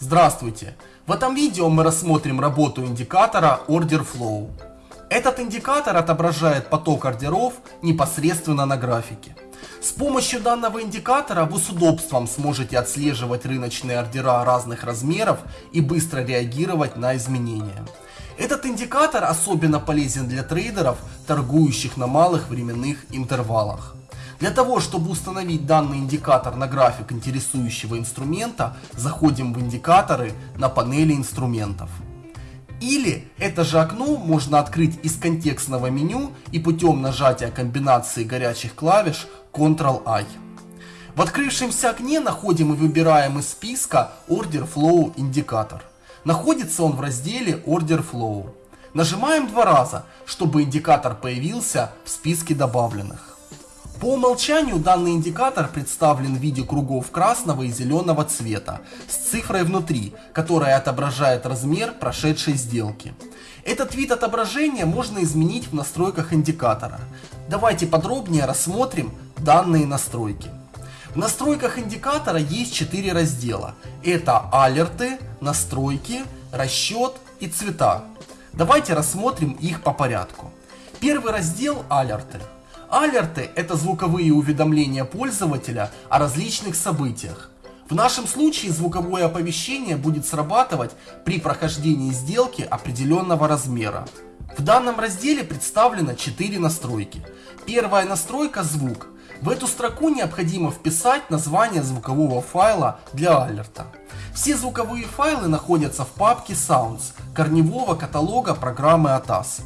Здравствуйте! В этом видео мы рассмотрим работу индикатора Order Flow. Этот индикатор отображает поток ордеров непосредственно на графике. С помощью данного индикатора вы с удобством сможете отслеживать рыночные ордера разных размеров и быстро реагировать на изменения. Этот индикатор особенно полезен для трейдеров, торгующих на малых временных интервалах. Для того, чтобы установить данный индикатор на график интересующего инструмента, заходим в индикаторы на панели инструментов. Или это же окно можно открыть из контекстного меню и путем нажатия комбинации горячих клавиш Ctrl-I. В открывшемся окне находим и выбираем из списка Order Flow индикатор. Находится он в разделе Order Flow. Нажимаем два раза, чтобы индикатор появился в списке добавленных. По умолчанию данный индикатор представлен в виде кругов красного и зеленого цвета с цифрой внутри, которая отображает размер прошедшей сделки. Этот вид отображения можно изменить в настройках индикатора. Давайте подробнее рассмотрим данные настройки. В настройках индикатора есть 4 раздела. Это алерты, настройки, расчет и цвета. Давайте рассмотрим их по порядку. Первый раздел алерты. Алерты – это звуковые уведомления пользователя о различных событиях. В нашем случае звуковое оповещение будет срабатывать при прохождении сделки определенного размера. В данном разделе представлено 4 настройки. Первая настройка – звук. В эту строку необходимо вписать название звукового файла для алерта. Все звуковые файлы находятся в папке Sounds корневого каталога программы ATAS.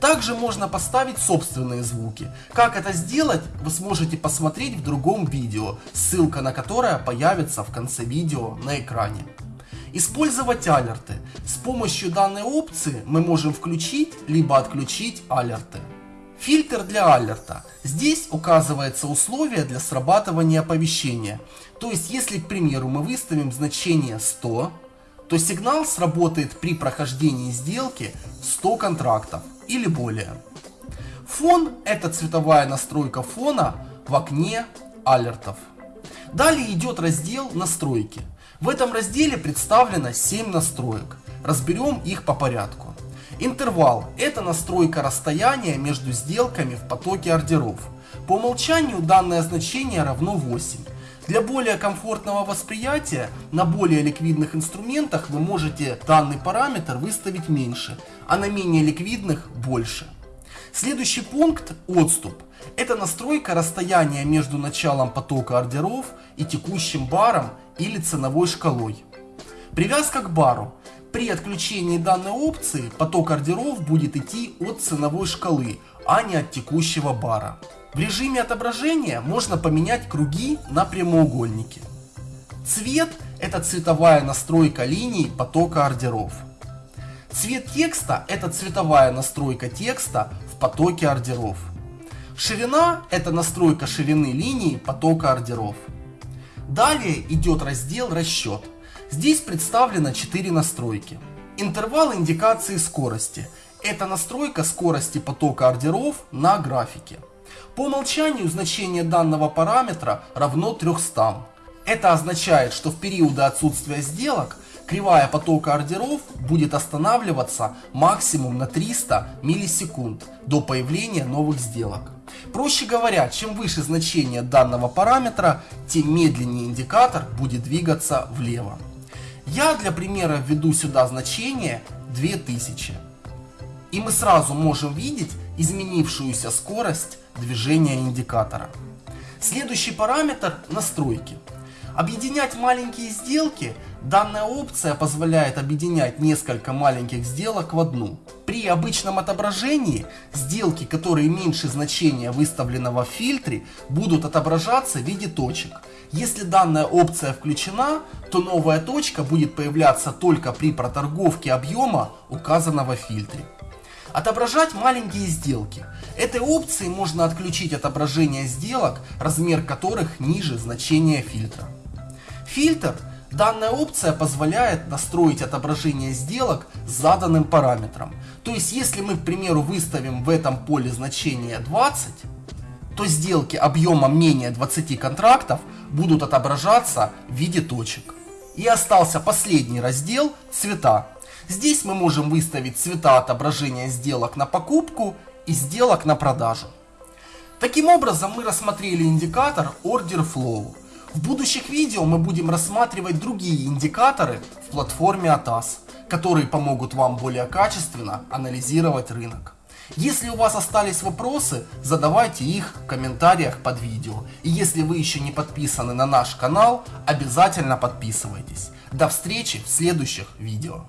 Также можно поставить собственные звуки. Как это сделать, вы сможете посмотреть в другом видео, ссылка на которое появится в конце видео на экране. Использовать алерты. С помощью данной опции мы можем включить либо отключить алерты. Фильтр для алерта. Здесь указывается условие для срабатывания оповещения. То есть, если, к примеру, мы выставим значение 100, то сигнал сработает при прохождении сделки 100 контрактов или более. Фон – это цветовая настройка фона в окне алертов. Далее идет раздел «Настройки». В этом разделе представлено 7 настроек. Разберем их по порядку. Интервал – это настройка расстояния между сделками в потоке ордеров. По умолчанию данное значение равно 8. Для более комфортного восприятия на более ликвидных инструментах вы можете данный параметр выставить меньше, а на менее ликвидных больше. Следующий пункт – отступ. Это настройка расстояния между началом потока ордеров и текущим баром или ценовой шкалой. Привязка к бару. При отключении данной опции поток ордеров будет идти от ценовой шкалы, а не от текущего бара. В режиме отображения можно поменять круги на прямоугольники. Цвет – это цветовая настройка линий потока ордеров. Цвет текста – это цветовая настройка текста в потоке ордеров. Ширина – это настройка ширины линии потока ордеров. Далее идет раздел «Расчет». Здесь представлено 4 настройки. Интервал индикации скорости – это настройка скорости потока ордеров на графике. По умолчанию значение данного параметра равно 300. Это означает, что в периоды отсутствия сделок кривая потока ордеров будет останавливаться максимум на 300 миллисекунд до появления новых сделок. Проще говоря, чем выше значение данного параметра, тем медленнее индикатор будет двигаться влево. Я для примера введу сюда значение 2000. И мы сразу можем видеть изменившуюся скорость движения индикатора. Следующий параметр – настройки. Объединять маленькие сделки данная опция позволяет объединять несколько маленьких сделок в одну. При обычном отображении сделки, которые меньше значения выставленного в фильтре, будут отображаться в виде точек. Если данная опция включена, то новая точка будет появляться только при проторговке объема, указанного в фильтре. Отображать маленькие сделки. Этой опцией можно отключить отображение сделок, размер которых ниже значения фильтра. Фильтр. Данная опция позволяет настроить отображение сделок с заданным параметром. То есть, если мы, к примеру, выставим в этом поле значение 20, то сделки объемом менее 20 контрактов будут отображаться в виде точек. И остался последний раздел «Цвета». Здесь мы можем выставить цвета отображения сделок на покупку и сделок на продажу. Таким образом мы рассмотрели индикатор Order Flow. В будущих видео мы будем рассматривать другие индикаторы в платформе ATAS, которые помогут вам более качественно анализировать рынок. Если у вас остались вопросы, задавайте их в комментариях под видео. И если вы еще не подписаны на наш канал, обязательно подписывайтесь. До встречи в следующих видео.